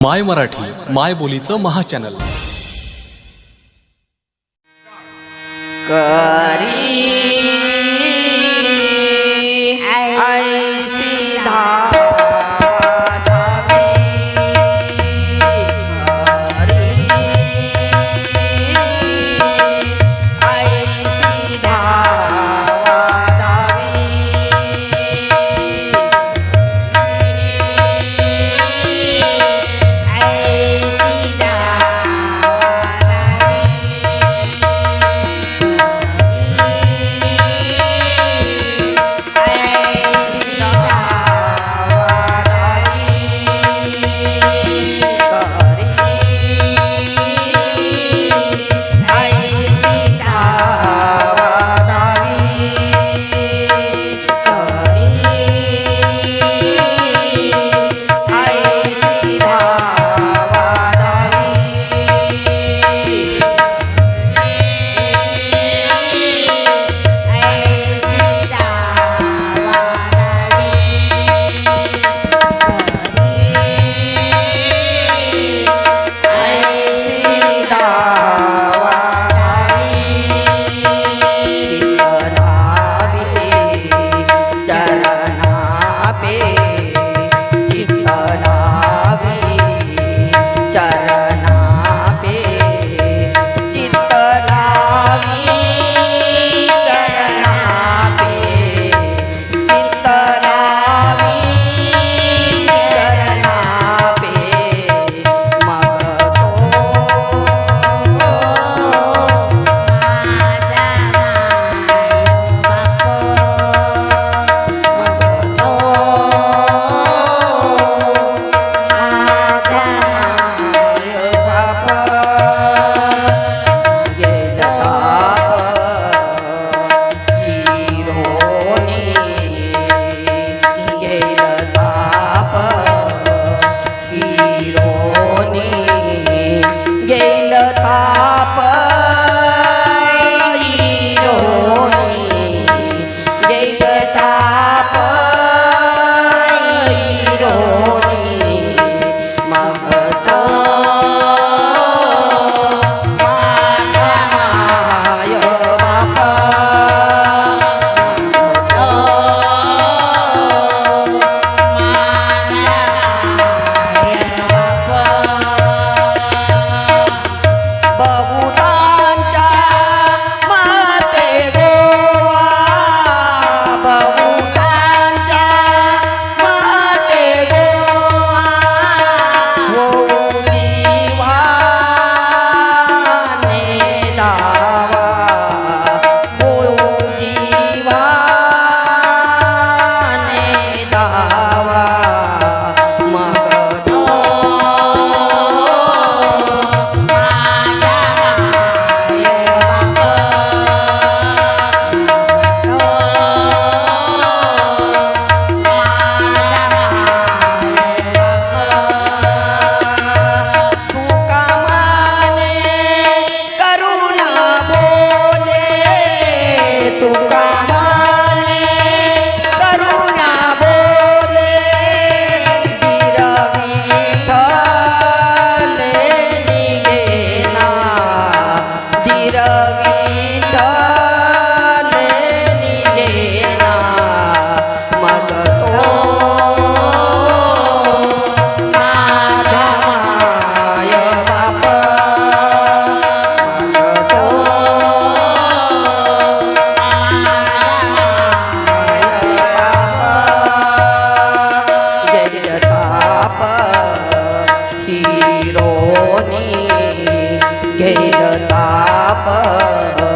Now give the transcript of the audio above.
माय मराठी माय बोलीचं महाचॅनल. करी oh